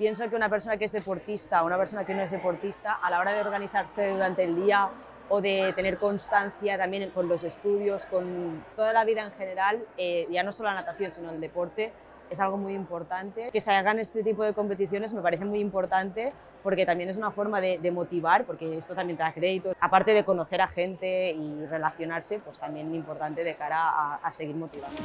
pienso que una persona que es deportista o una persona que no es deportista, a la hora de organizarse durante el día o de tener constancia también con los estudios, con toda la vida en general, eh, ya no solo la natación, sino el deporte, es algo muy importante. Que se hagan este tipo de competiciones me parece muy importante porque también es una forma de, de, motivar, porque esto también te da crédito. Aparte de conocer a gente y relacionarse, pues también importante de cara a, a seguir motivando.